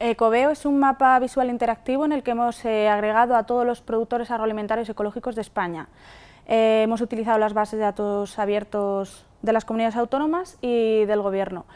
Ecoveo es un mapa visual interactivo en el que hemos eh, agregado a todos los productores agroalimentarios ecológicos de España. Eh, hemos utilizado las bases de datos abiertos de las comunidades autónomas y del Gobierno.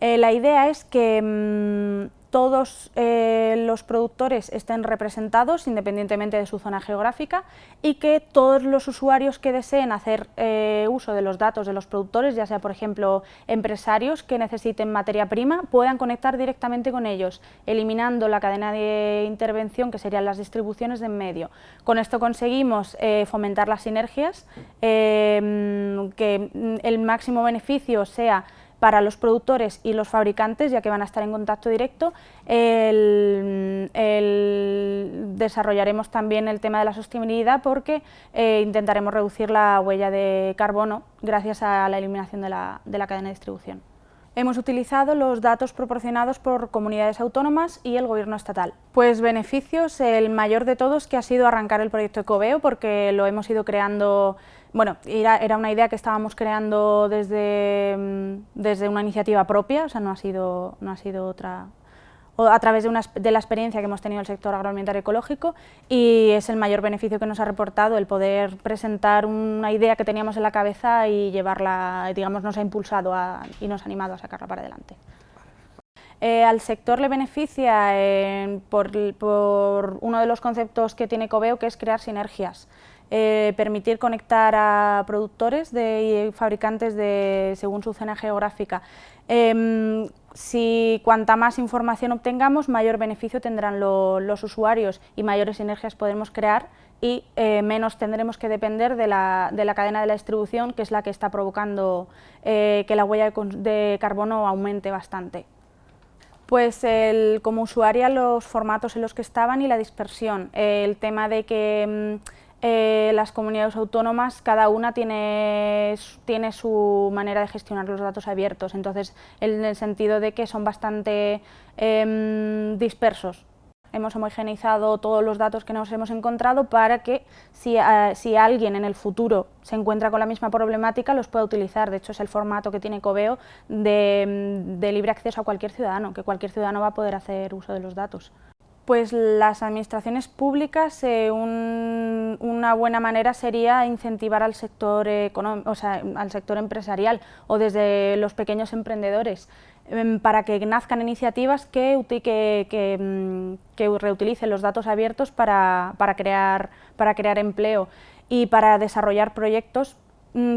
Eh, la idea es que mm, todos eh, los productores estén representados independientemente de su zona geográfica y que todos los usuarios que deseen hacer eh, uso de los datos de los productores, ya sea por ejemplo empresarios que necesiten materia prima, puedan conectar directamente con ellos, eliminando la cadena de intervención que serían las distribuciones de en medio. Con esto conseguimos eh, fomentar las sinergias, que el máximo beneficio sea para los productores y los fabricantes, ya que van a estar en contacto directo. desarrollaremos también el tema de la sostenibilidad porque eh, intentaremos reducir la huella de carbono gracias a la eliminación de la, de la cadena de distribución. Hemos utilizado los datos proporcionados por comunidades autónomas y el gobierno estatal. Pues beneficios, el mayor de todos que ha sido arrancar el proyecto Ecoveo porque lo hemos ido creando bueno, era, una idea que estábamos creando desde, mm, desde una iniciativa propia, o sea, no ha sido, no ha sido otra, a través de, una, de, la experiencia que hemos tenido en el sector agroalimentario ecológico y es el mayor beneficio que nos ha reportado el poder presentar una idea que teníamos en la cabeza y llevarla, digamos, nos ha impulsado y nos ha animado a sacarla para adelante. Eh, al sector le beneficia eh, por, por, uno de los conceptos que tiene Coveo, que es crear sinergias. Eh, permitir conectar a productores y fabricantes de, según su zona geográfica. Em, si cuanta más información obtengamos, mayor beneficio tendrán los usuarios y mayores sinergias podremos crear y eh, menos tendremos que depender de la, cadena de la distribución, que es la que está provocando eh, que la huella de, carbono aumente bastante. Pues como usuaria los formatos en los que estaban y la dispersión, el tema de que mm, eh, las comunidades autónomas, cada una tiene, tiene su manera de gestionar los datos abiertos, entonces en el sentido de que son bastante em, dispersos. Hemos homogeneizado todos los datos que nos hemos encontrado para que si, eh, si, alguien en el futuro se encuentra con la misma problemática los pueda utilizar. De hecho es el formato que tiene Coveo de, de libre acceso a cualquier ciudadano, que cualquier ciudadano va a poder hacer uso de los datos. Pues las administraciones públicas, eh, una buena manera sería incentivar al sector, o sea, al sector empresarial o desde los pequeños emprendedores em, para que nazcan iniciativas que, mm, reutilicen los datos abiertos para, crear, empleo y para desarrollar proyectos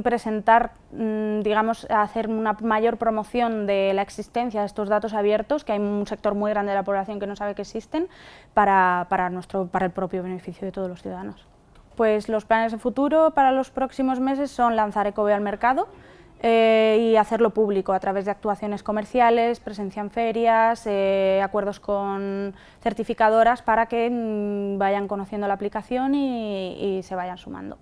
presentar, mm, digamos, hacer una mayor promoción de la existencia de estos datos abiertos, que hay un sector muy grande de la población que no sabe que existen, para, nuestro, para el propio beneficio de todos los ciudadanos. Pues los planes de futuro para los próximos meses son lanzar Ecoveo al mercado, eh, y hacerlo público a través de actuaciones comerciales, presencia en ferias, eh, acuerdos con certificadoras para que mm, vayan conociendo la aplicación y se vayan sumando.